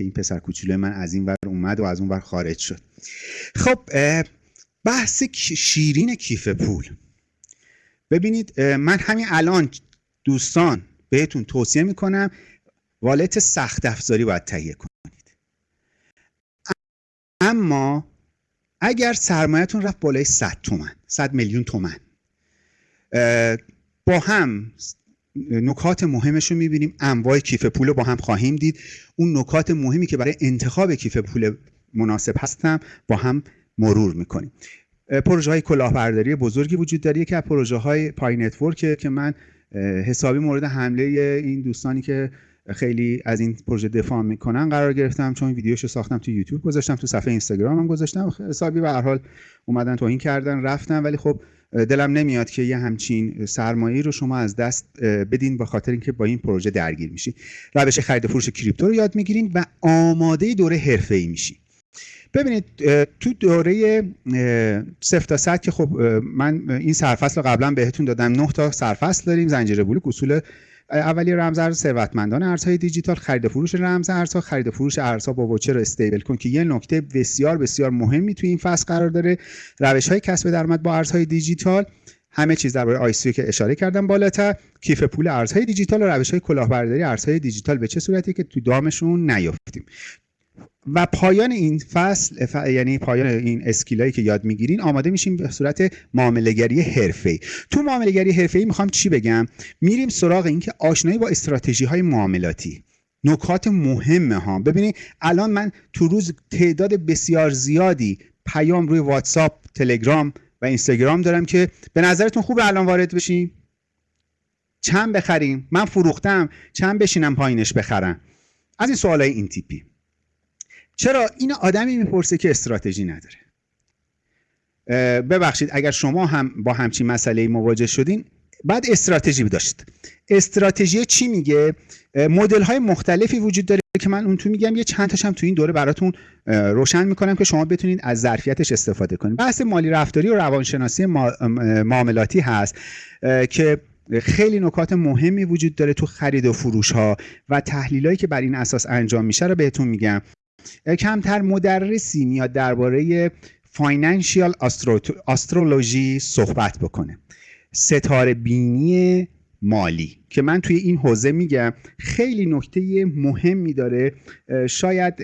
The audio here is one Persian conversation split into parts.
که این پسر کوچولوی من از این ور اومد و از اون ور خارج شد. خب بحث شیرین کیف پول. ببینید من همین الان دوستان بهتون توصیه می‌کنم والت سخت افزاری باید تهیه کنید. اما اگر سرمایهتون رفت بالای 100 تومن 100 میلیون تومن با هم نکات مهمش رو می‌بینیم. انواع کیف پول رو با هم خواهیم دید. اون نکات مهمی که برای انتخاب کیف پول مناسب هست رو با هم مرور می‌کنیم. پروژه های کلاهبرداری بزرگی وجود داره. که پروژه های پای نتورک که من حسابی مورد حمله این دوستانی که خیلی از این پروژه دفاع می‌کنن قرار گرفتم. چون ویدیوشو ساختم تو یوتیوب گذاشتم تو صفحه اینستاگرامم گذاشتم. حسابی به هر حال اومدن توهین کردن رفتن. ولی خب دلم نمیاد که یه همچین سرمایه رو شما از دست بدین با خاطر اینکه با این پروژه درگیر میشین. روش خرید فروش کریپتو رو یاد می‌گیرین و آماده دوره حرفه‌ای میشین. ببینید تو دوره صفر تا صد که خب من این سرفصل رو قبلا بهتون دادم. نه تا سرفصل داریم زنجیره بلوک اصول اولی رمز ارز ثروتمندان ارزهای دیجیتال خرید فروش رمز ارزها خرید فروش ارزها با وچر استیبل کن که یه نکته بسیار بسیار مهمی توی این فصل قرار داره. روش های کسب درآمد با ارزهای دیجیتال. همه چیز درباره ICO که اشاره کردم بالاتر. کیف پول ارزهای دیجیتال و روش های کلاهبرداری ارزهای دیجیتال به چه صورتی که تو دامشون نیافتیم و پایان این فصل یعنی پایان این skill هایی که یاد می‌گیرین آماده میشیم به صورت معاملهگری حرفه‌ای. تو معاملهگری حرفه‌ای می‌خوام چی بگم؟ میریم سراغ اینکه آشنایی با استراتژی های معاملاتی. نکات مهمه ها. ببینید الان من تو روز تعداد بسیار زیادی پیام روی واتساپ تلگرام و اینستاگرام دارم که به نظرتون خوب الان وارد بشیم چند بخریم؟ من فروختم. چند بشینم پایینش بخرم؟ از این سوالای این تیپی. چرا این آدمی می‌پرسه که استراتژی نداره؟ ببخشید اگر شما هم با همچین مسئله مواجه شدین بعد استراتژی داشت. استراتژی چی میگه؟ مدل های مختلفی وجود داره که من اون تو میگم. یه چند تاشم تو این دوره براتون روشن می‌کنم که شما بتونید از ظرفیتش استفاده کنید بحث مالی رفتاری و روانشناسی معاملاتی هست که خیلی نکات مهمی وجود داره تو خرید و فروش ها و تحلیلایی که بر این اساس انجام میشه رو بهتون میگم. کمتر مدرسی میاد درباره فاینانشیال استرولوژی صحبت بکنه. ستاره بینی مالی که من توی این حوزه میگم خیلی نکته مهمی داره. شاید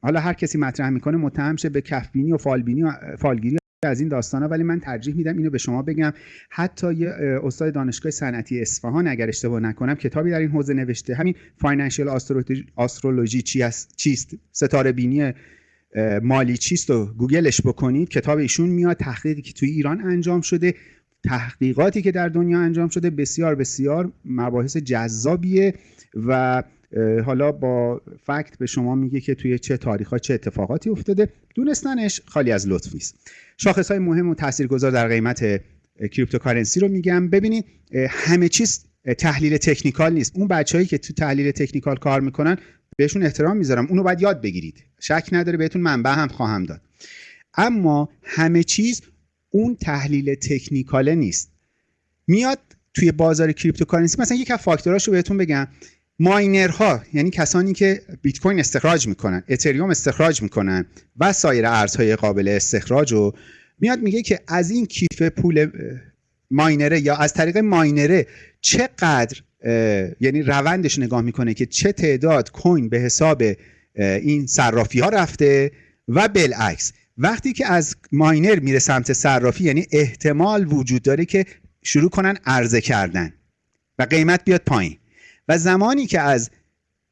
حالا هر کسی مطرح می‌کنه متهم شه به کفبینی و فالبینی و فالگیری از این ها ولی من ترجیح میدم اینو به شما بگم. حتی یه استاد دانشگاه صنعتی اصفهان اگر اشتباه نکنم کتابی در این حوزه نوشته. همین financial astrology چیست؟ ستاره بینی مالی چیست و گوگلش بکنید. کتاب ایشون میاد تحقیقی که توی ایران انجام شده تحقیقاتی که در دنیا انجام شده بسیار بسیار مباحث جذابیه و حالا با fact به شما میگه که توی چه تاریخ چه اتفاقاتی افتاده. دونستنش خالی از لطف نیست. شاخص های مهم و تاثیرگذار در قیمت cryptocurrency رو میگم. ببینید همه چیز تحلیل تکنیکال نیست. اون بچههایی که تو تحلیل تکنیکال کار می‌کنن بهشون احترام می‌ذارم. اونو باید یاد بگیرید. شک نداره بهتون منبع هم خواهم داد. اما همه چیز اون تحلیل تکنیکاله نیست. میاد توی بازار cryptocurrency مثلا یک از فاکتوراشو بهتون بگم. miner ها یعنی کسانی که بیت کوین استخراج می‌کنن اتریوم استخراج می‌کنن و سایر ارزهای قابل استخراج رو میاد میگه که از این کیف پول miner ـه یا از طریق miner ـه چقدر یعنی روندش نگاه می‌کنه که چه تعداد coin به حساب این صرافی ها رفته و بالعکس. وقتی که از ماینر میره سمت صرافی یعنی احتمال وجود داره که شروع کنن عرضه کردن و قیمت بیاد پایین. و زمانی که از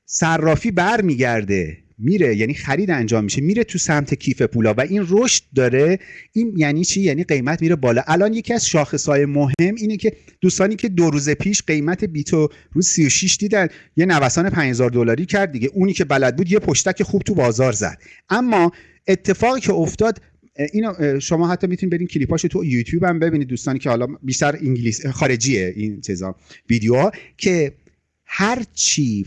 صرافی برمیگرده میره یعنی خرید انجام میشه میره تو سمت کیف پولا و این رشد داره. این یعنی چی؟ یعنی قیمت میره بالا. الان یکی از شاخصهای مهم اینه که دوستانی که دو روز پیش قیمت بیتو روز 36 دیدن یه نوسان 5000 دلاری کرد دیگه. اونی که بلد بود یه پشتک خوب تو بازار زد. اما اتفاقی که افتاد اینو شما حتی می‌تونید برین کلیپاشو تو یوتیوب هم ببینید دوستانی که حالا بیشتر انگلیس خارجیه این چیزا ویدیوها که هر چی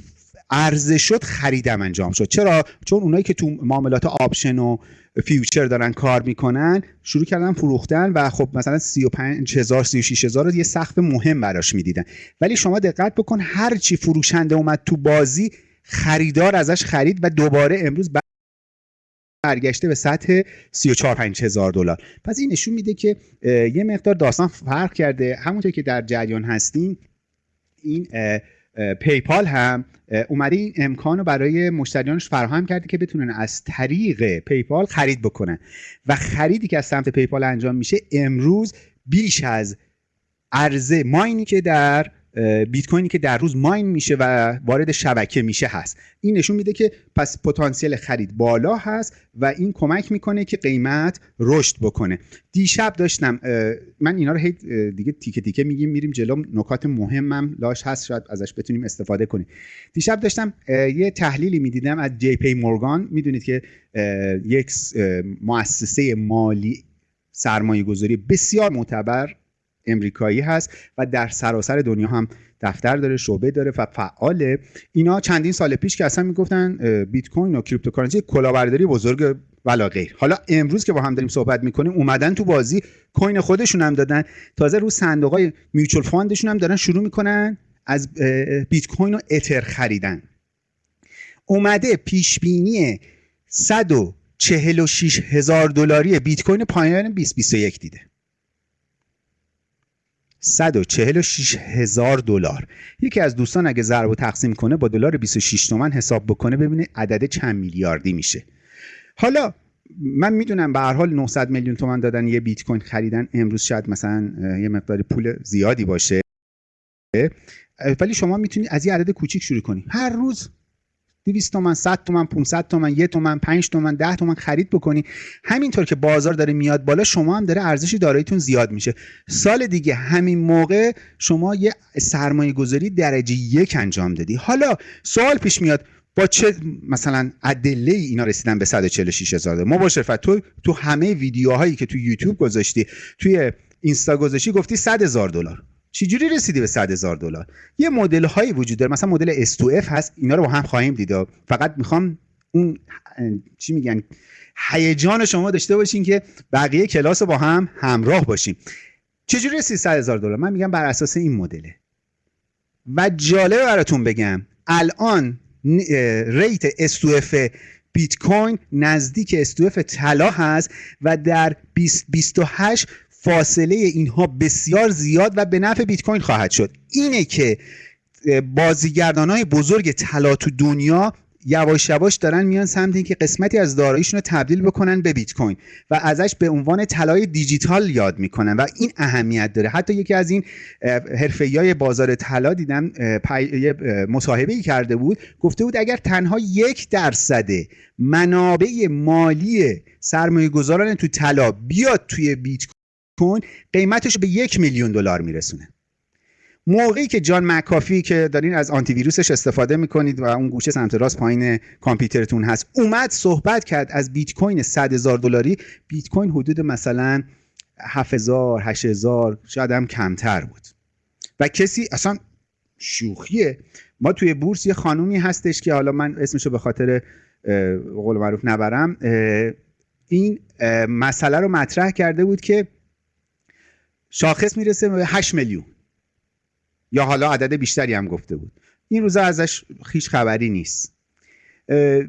عرضه شد خریدم انجام شد. چرا؟ چون اونایی که تو معاملات option و future دارن کار می‌کنن شروع کردن فروختن و خب مثلا 35000 36000 رو یه سقف مهم براش می‌دیدن. ولی شما دقت بکن هر چی فروشنده اومد تو بازی خریدار ازش خرید و دوباره امروز برگشته به سطح 34 هزار دلار. پس این نشون میده که یه مقدار داستان فرق کرده. همونطور که در جریان هستیم این پیپال هم اومده این امکان رو برای مشتریانش فراهم کرده که بتونن از طریق پیپال خرید بکنن. و خریدی که از سمت پیپال انجام میشه امروز بیش از عرضه ماینی که در بیت کوینی که در روز ماین میشه و وارد شبکه میشه هست. این نشون میده که پس پتانسیل خرید بالا هست و این کمک می‌کنه که قیمت رشد بکنه. دیشب داشتم من اینا رو دیگه تیکه تیکه میگیم میریم جلو. نکات مهمم لاش هست شاید ازش بتونیم استفاده کنیم. دیشب داشتم یه تحلیلی می‌دیدم از جی پی مورگان. می‌دونید که یک مؤسسه مالی سرمایه گذاری بسیار معتبر امریکایی هست و در سراسر دنیا هم دفتر داره شعبه داره و فعاله. اینا چندین سال پیش که اصلا می‌گفتن بیت کوین و cryptocurrency کلاهبرداری بزرگ ولا غیر. حالا امروز که با هم داریم صحبت می‌کنیم اومدن تو بازی coin خودشون هم دادن. تازه رو صندوق های mutual fund شون هم دارن شروع می‌کنن از بیت کوین و اتر خریدن. اومده پیش بینی 146 هزار دلاری بیت کوین پایان 2021 دیده. 146 هزار دلار. یکی از دوستان اگه ضرب و تقسیم کنه با دلار 26 تومن حساب بکنه ببینه عدد چند میلیاردی میشه. حالا من می‌دونم به هر حال 900 میلیون تومن دادن یه بیت کوین خریدن امروز شاید مثلا یه مقدار پول زیادی باشه. ولی شما می‌تونید از یه عدد کوچیک شروع کنید هر روز 200 تومن 100 تومن 500 تومن 1 تومن 5 تومن 10 تومن خرید بکنی. همینطور که بازار داره میاد بالا شما هم داره ارزش داراییتون زیاد میشه. سال دیگه همین موقع شما یه سرمایه گذاری درجه یک انجام دادی. حالا سوال پیش میاد با چه مثلا ادله اینا رسیدن به 146 هزار؟ ما با شرفت تو تو همه ویدیوهایی که تو یوتیوب گذاشتی توی اینستا گذاشتی گفتی 100 هزار دلار. چجوری رسیدی به 100 هزار دلار؟ یه مدل هایی وجود داره. مثلا مدل S2F هست. اینا رو با هم خواهیم دید. فقط می‌خوام اون چی میگن هیجان شما داشته باشین که بقیه کلاس رو با هم همراه باشیم. چجوری رسید 100 هزار دلار؟ من میگم بر اساس این مدله. و جالب براتون بگم الان ریت S2F بیت کوین نزدیک S2F طلا هست و در 2028 فاصله اینها بسیار زیاد و به نفع بیت کوین خواهد شد. اینه که بازیگردان های بزرگ طلا تو دنیا یواش یواش دارن میان سمت اینکه قسمتی از داراییشون رو تبدیل بکنن به بیت کوین و ازش به عنوان طلای دیجیتال یاد می‌کنن و این اهمیت داره. حتی یکی از این های بازار طلا دیدم مصاحبه ای کرده بود. گفته بود اگر تنها یک درصد منابع مالی سرمایه گذاران تو طلا بیاد توی بیت کوین قیمتش به یک میلیون دلار میرسونه. موقعی که جان مکافی که دارین از آنتی ویروسش استفاده می‌کنید و اون گوشه سمت راست پایین کامپیوترتون هست اومد صحبت کرد از بیت کوین 100 هزار دلاری. بیت کوین حدود مثلا 7000 8000 شاید هم کمتر بود. و کسی اصلا شوخیه. ما توی بورس یه خانومی هستش که حالا من اسمشو به خاطر قول معروف نبرم این مسئله رو مطرح کرده بود که شاخص می‌رسه به 8 میلیون. یا حالا عدد بیشتری هم گفته بود. این روزا ازش هیچ خبری نیست.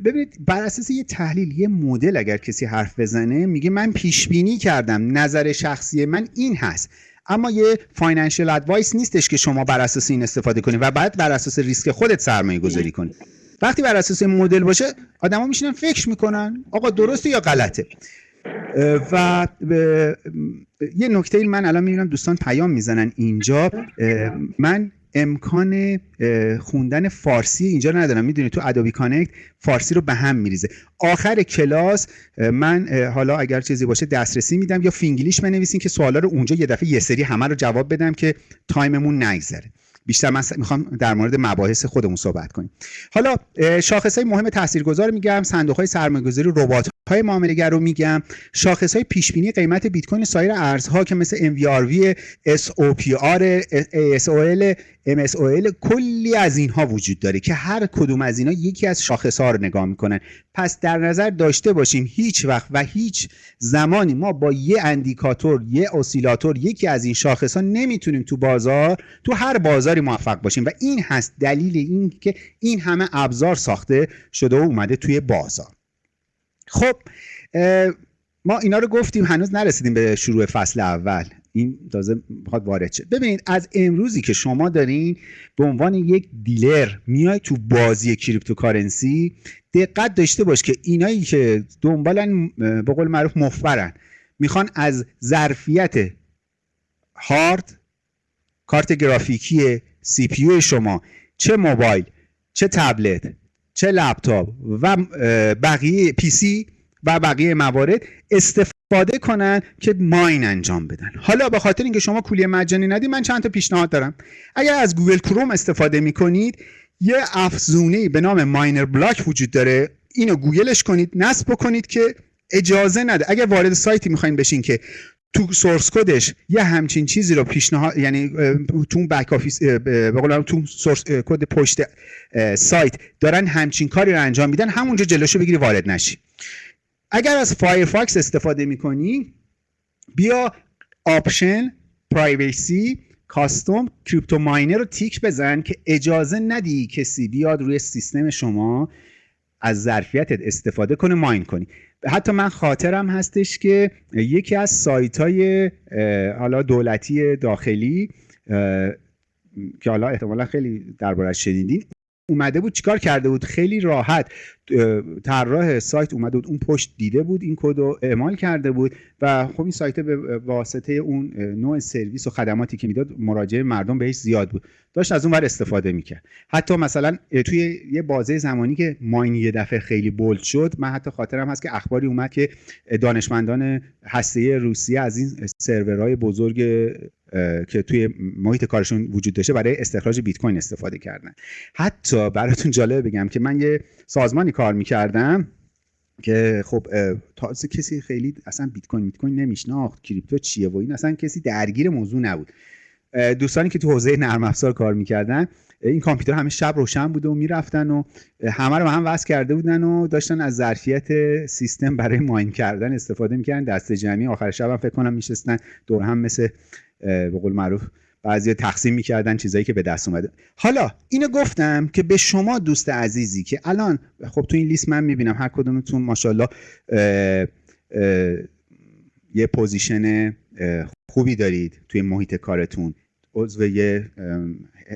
ببینید بر اساس یه تحلیل یه مدل اگر کسی حرف بزنه میگه من پیش بینی کردم نظر شخصی من این هست. اما یه financial advice نیستش که شما بر اساس این استفاده کنید و بعد بر اساس ریسک خودت سرمایه گذاری کنید وقتی بر اساس مدل باشه آدما میشینن فکر می‌کنن آقا درسته یا غلطه؟ و یه نکته من الان می‌بینم دوستان پیام می‌زنن اینجا. من امکان خوندن فارسی اینجا ندارم. می‌دونی تو Adobe Connect فارسی رو به هم میریزه. آخر کلاس من حالا اگر چیزی باشه دسترسی میدم یا فینگلیش بنویسین که سوالا رو اونجا یه دفعه یه سری همه رو جواب بدم که time مون نگذره. بیشتر من می‌خوام در مورد مباحث خودمون صحبت کنیم. حالا شاخص های مهم تاثیرگذار میگم صندوق های سرمایه‌گذاری ربات های معامله‌گر رو میگم. شاخص های پیش بینی قیمت بیت کوین سایر ارزها که مثل MVRV SOPR ASOL MSOL کلی از اینها وجود داره که هر کدوم از اینها یکی از شاخص ها رو نگاه می‌کنن. پس در نظر داشته باشیم هیچ وقت و هیچ زمانی ما با یه اندیکاتور یه اسیلاتور یکی از این شاخص ها نمی‌تونیم تو بازار تو هر بازاری موفق باشیم. و این هست دلیل این که این همه ابزار ساخته شده و اومده توی بازار. خب ما اینا رو گفتیم هنوز نرسیدیم به شروع فصل اول. این تازه می‌خواد وارد شه. ببینید از امروزی که شما دارین به عنوان یک dealer میای تو بازی cryptocurrency دقت داشته باش که اینایی که دنبالن به قول معروف مفبرن. می‌خوان از ظرفیت هارد کارت گرافیکی CPU شما چه موبایل چه تبلت چه لپتاپ و بقیه PC و بقیه موارد استفاده کنن که mine انجام بدن. حالا به خاطر اینکه شما کولی مجانی ندی من چند تا پیشنهاد دارم. اگر از Google Chrome استفاده می‌کنید یه افزونه به نام Miner Block وجود داره. اینو گوگلش کنید نصب بکنید که اجازه نده. اگر وارد سایتی می‌خواین بشین که تو source code ش یه همچین چیزی رو پیشنهاد یعنی تو back office به تو source code پشت سایت دارن همچین کاری رو انجام میدن همونجا جلوشو بگیری وارد نشی. اگر از Firefox استفاده می‌کنی بیا option privacy custom crypto miner رو تیک بزن که اجازه ندی کسی بیاد روی سیستم شما از ظرفیتت استفاده کنه mine کنی. حتی من خاطرم هستش که یکی از سایت های حالا دولتی داخلی که حالا احتمالا خیلی دربارش شنیدین اومده بود چیکار کرده بود؟ خیلی راحت طراح سایت اومده بود اون پشت دیده بود این کد رو اعمال کرده بود و خب این سایت به واسطه اون نوع سرویس و خدماتی که می‌داد مراجعه مردم بهش زیاد بود. داشت از اون ور استفاده می‌کرد. حتی مثلا توی یه بازه زمانی که ماین یه دفعه خیلی بولد شد من حتی خاطرم هست که اخباری اومد که دانشمندان هسته روسیه از این سرورهای بزرگ که توی محیط کارشون وجود داشته برای استخراج بیت کوین استفاده کردن. حتی براتون جالب بگم که من یه سازمانی کار می‌کردم که خب تازه کسی خیلی اصلا بیت کوین بیت کوین نمیشناخت کریپتو چیه و این اصلا کسی درگیر موضوع نبود. دوستانی که تو حوزه نرم افزار کار می‌کردن این کامپیوتر همه شب روشن بوده و می‌رفتن و همه رو هم وصل کرده بودن و داشتن از ظرفیت سیستم برای ماین کردن استفاده می‌کردن. دست جمعی آخر شب هم فکر کنم میشستن دور هم مثل به قول معروف بعضی تقسیم می‌کردن چیزایی که به دست اومده. حالا اینو گفتم که به شما دوست عزیزی که الان خب تو این لیست من می‌بینم هر کدومتون ماشاءالله یه position خوبی دارید توی محیط کارتون. عضو یه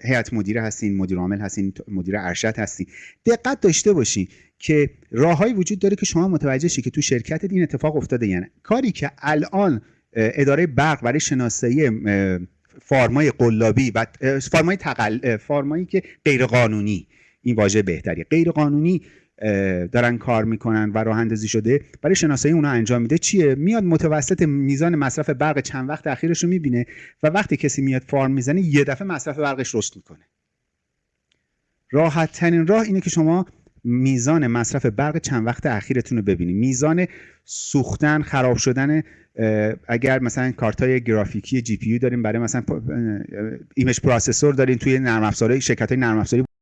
هیئت مدیره هستین مدیر عامل هستین مدیر ارشد هستین. دقت داشته باشین که راههایی وجود داره که شما متوجه شی که تو شرکتت این اتفاق افتاده. یعنی کاری که الان اداره برق برای شناسایی فارمای قلابی و فارمای تقل فارمایی که غیر قانونی این واژه بهتری. غیر قانونی دارن کار می‌کنن و راه اندازی شده. برای شناسایی اونها انجام میده. چیه؟ میاد متوسط میزان مصرف برق چند وقت اخیرش رو می‌بینه و وقتی کسی میاد فارم می‌زنه یه دفعه مصرف برقش رشد می‌کنه. راحت ترین راه اینه که شما میزان مصرف برق چند وقت اخیرتون رو ببینید میزان سوختن خراب شدن اگر مثلا کارت های گرافیکی GPU داریم برای مثلا image processor دارین توی نرم افزارهای شرکت های نرم افزاری